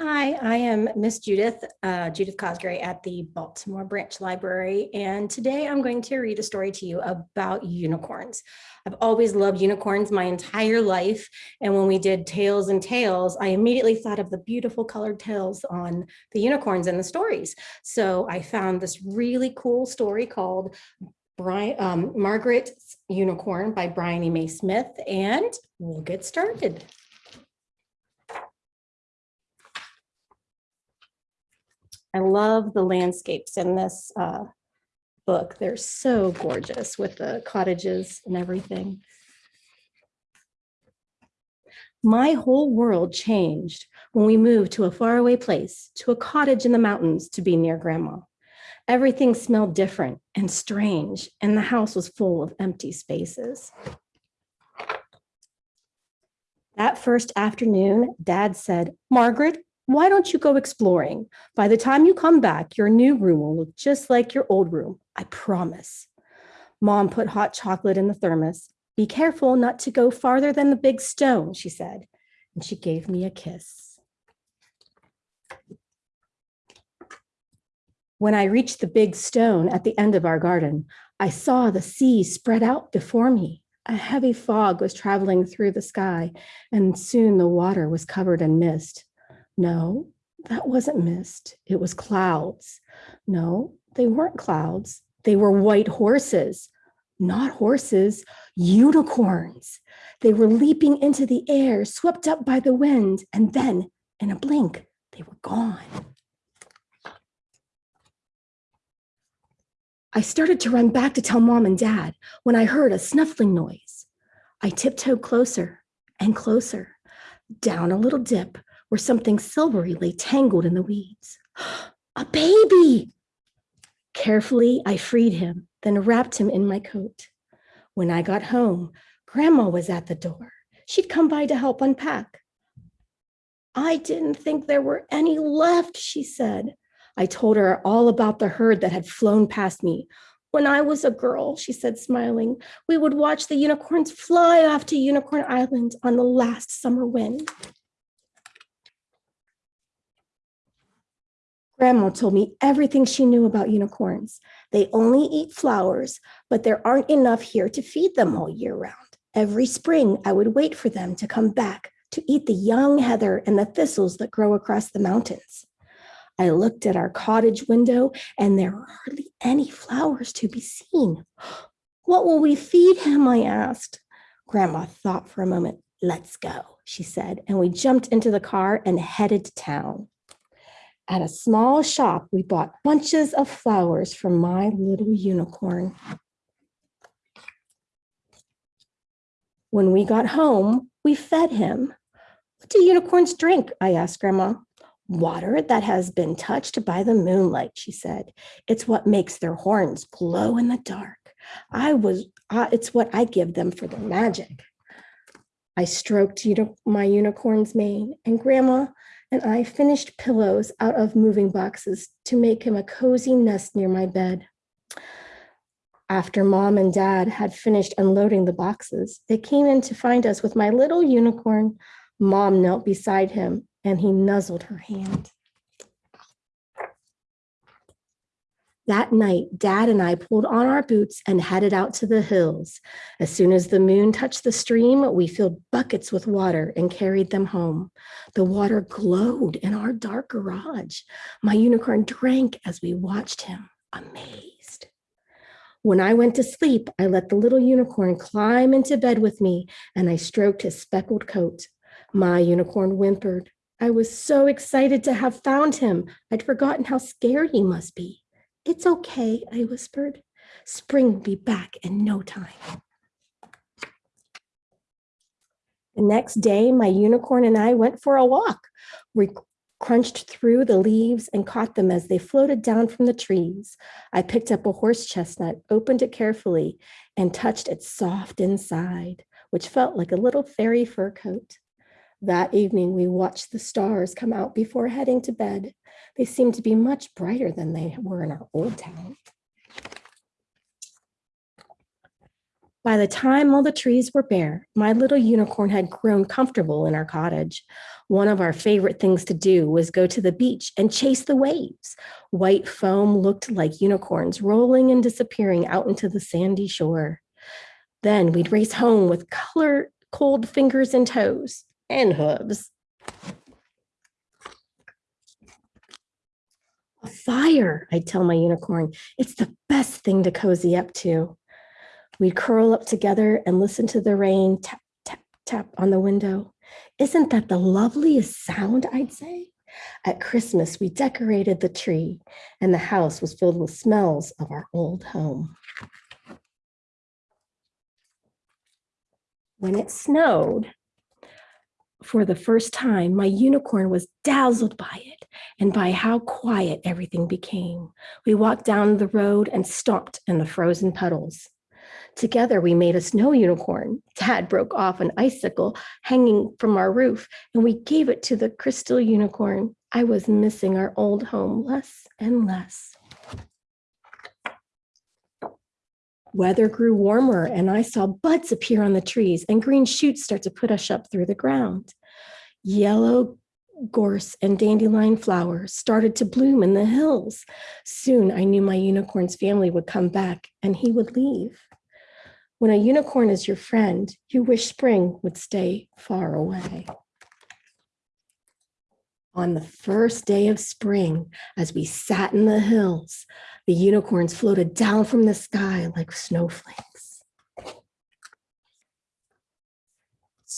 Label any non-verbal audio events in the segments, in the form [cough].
Hi, I am Miss Judith, uh, Judith Cosgray at the Baltimore Branch Library, and today I'm going to read a story to you about unicorns. I've always loved unicorns my entire life, and when we did Tails and Tales, I immediately thought of the beautiful colored tails on the unicorns in the stories. So I found this really cool story called Brian, um, Margaret's Unicorn by Briony May Smith, and we'll get started. I love the landscapes in this uh, book. They're so gorgeous with the cottages and everything. My whole world changed when we moved to a faraway place, to a cottage in the mountains to be near grandma. Everything smelled different and strange, and the house was full of empty spaces. That first afternoon, Dad said, Margaret, why don't you go exploring? By the time you come back, your new room will look just like your old room, I promise. Mom put hot chocolate in the thermos. Be careful not to go farther than the big stone, she said, and she gave me a kiss. When I reached the big stone at the end of our garden, I saw the sea spread out before me. A heavy fog was traveling through the sky, and soon the water was covered in mist. No, that wasn't mist. It was clouds. No, they weren't clouds. They were white horses, not horses, unicorns. They were leaping into the air, swept up by the wind, and then in a blink, they were gone. I started to run back to tell mom and dad when I heard a snuffling noise. I tiptoed closer and closer, down a little dip where something silvery lay tangled in the weeds. [gasps] A baby! Carefully, I freed him, then wrapped him in my coat. When I got home, Grandma was at the door. She'd come by to help unpack. I didn't think there were any left, she said. I told her all about the herd that had flown past me. When I was a girl, she said, smiling, we would watch the unicorns fly off to Unicorn Island on the last summer wind. Grandma told me everything she knew about unicorns. They only eat flowers, but there aren't enough here to feed them all year round. Every spring, I would wait for them to come back to eat the young heather and the thistles that grow across the mountains. I looked at our cottage window and there were hardly any flowers to be seen. [gasps] What will we feed him, I asked. Grandma thought for a moment. Let's go, she said, and we jumped into the car and headed to town. At a small shop, we bought bunches of flowers for my little unicorn. When we got home, we fed him. What do unicorns drink? I asked Grandma. Water that has been touched by the moonlight, she said. It's what makes their horns glow in the dark. I was, uh, it's what I give them for their magic. I stroked my unicorn's mane and grandma and I finished pillows out of moving boxes to make him a cozy nest near my bed. After mom and dad had finished unloading the boxes, they came in to find us with my little unicorn. Mom knelt beside him and he nuzzled her hand. That night, Dad and I pulled on our boots and headed out to the hills. As soon as the moon touched the stream, we filled buckets with water and carried them home. The water glowed in our dark garage. My unicorn drank as we watched him, amazed. When I went to sleep, I let the little unicorn climb into bed with me and I stroked his speckled coat. My unicorn whimpered. I was so excited to have found him. I'd forgotten how scared he must be. It's okay, I whispered. Spring will be back in no time. The next day, my unicorn and I went for a walk. We crunched through the leaves and caught them as they floated down from the trees. I picked up a horse chestnut, opened it carefully, and touched its soft inside, which felt like a little fairy fur coat. That evening, we watched the stars come out before heading to bed. They seemed to be much brighter than they were in our old town. By the time all the trees were bare, my little unicorn had grown comfortable in our cottage. One of our favorite things to do was go to the beach and chase the waves. White foam looked like unicorns rolling and disappearing out into the sandy shore. Then we'd race home with color cold fingers and toes and hooves. A fire, I'd tell my unicorn. It's the best thing to cozy up to. We'd curl up together and listen to the rain tap, tap, tap on the window. Isn't that the loveliest sound, I'd say? At Christmas, we decorated the tree and the house was filled with smells of our old home. When it snowed, for the first time, my unicorn was dazzled by it and by how quiet everything became. We walked down the road and stomped in the frozen puddles. Together, we made a snow unicorn. Dad broke off an icicle hanging from our roof, and we gave it to the crystal unicorn. I was missing our old home less and less. Weather grew warmer and I saw buds appear on the trees and green shoots start to put us up through the ground. Yellow gorse and dandelion flowers started to bloom in the hills. Soon I knew my unicorn's family would come back and he would leave. When a unicorn is your friend, you wish spring would stay far away. On the first day of spring, as we sat in the hills, the unicorns floated down from the sky like snowflakes.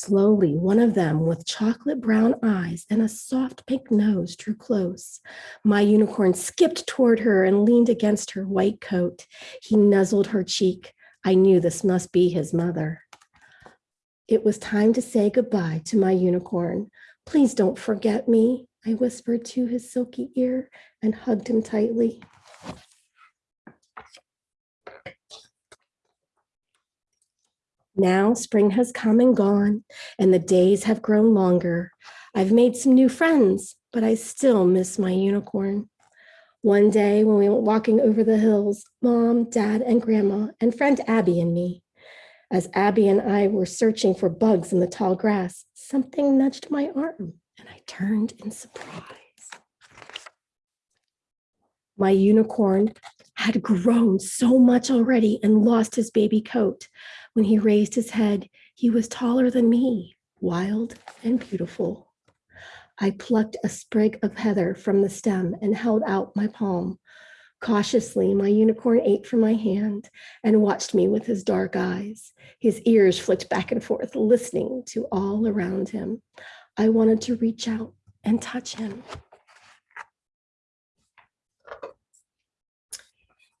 Slowly, one of them with chocolate brown eyes and a soft pink nose drew close. My unicorn skipped toward her and leaned against her white coat. He nuzzled her cheek. I knew this must be his mother. It was time to say goodbye to my unicorn. Please don't forget me, I whispered to his silky ear and hugged him tightly. Now spring has come and gone and the days have grown longer. I've made some new friends, but I still miss my unicorn. One day when we went walking over the hills, mom, dad, and grandma, and friend Abby and me, as Abby and I were searching for bugs in the tall grass, something nudged my arm and I turned in surprise. My unicorn had grown so much already and lost his baby coat. When he raised his head, he was taller than me, wild and beautiful. I plucked a sprig of heather from the stem and held out my palm. Cautiously, my unicorn ate from my hand and watched me with his dark eyes. His ears flicked back and forth, listening to all around him. I wanted to reach out and touch him.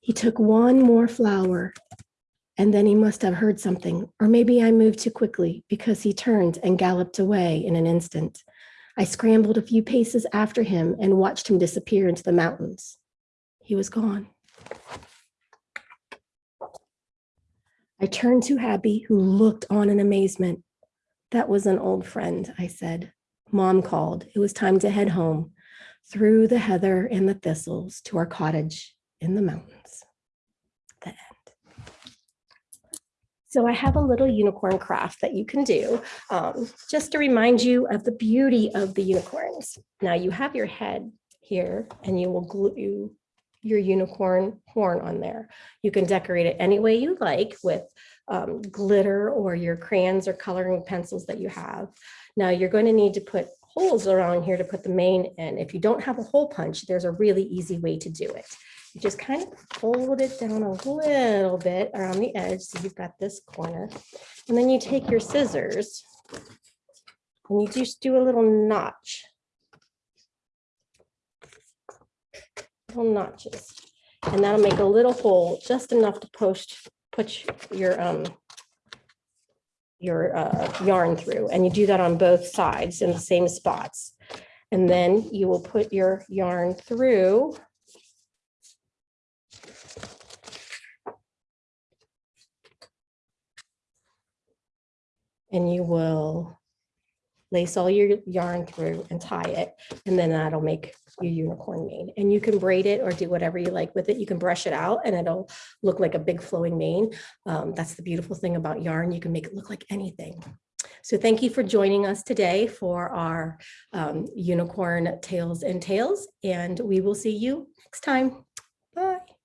He took one more flower and then he must have heard something, or maybe I moved too quickly because he turned and galloped away in an instant. I scrambled a few paces after him and watched him disappear into the mountains. He was gone. I turned to Abby, who looked on in amazement. That was an old friend, I said. Mom called. It was time to head home through the heather and the thistles to our cottage in the mountains. The end. So I have a little unicorn craft that you can do um, just to remind you of the beauty of the unicorns. Now you have your head here and you will glue your unicorn horn on there. You can decorate it any way you like with um, glitter or your crayons or coloring pencils that you have. Now you're going to need to put holes around here to put the mane in. If you don't have a hole punch, there's a really easy way to do it. You just kind of fold it down a little bit around the edge. So you've got this corner. And then you take your scissors and you just do a little notch. Little notches. And that'll make a little hole just enough to post, put your um, your uh, yarn through and you do that on both sides in the same spots. And then you will put your yarn through and you will lace all your yarn through and tie it, and then that'll make your unicorn mane. And you can braid it or do whatever you like with it. You can brush it out and it'll look like a big flowing mane. Um, that's the beautiful thing about yarn. You can make it look like anything. So thank you for joining us today for our um, unicorn tails and tales, and we will see you next time. Bye.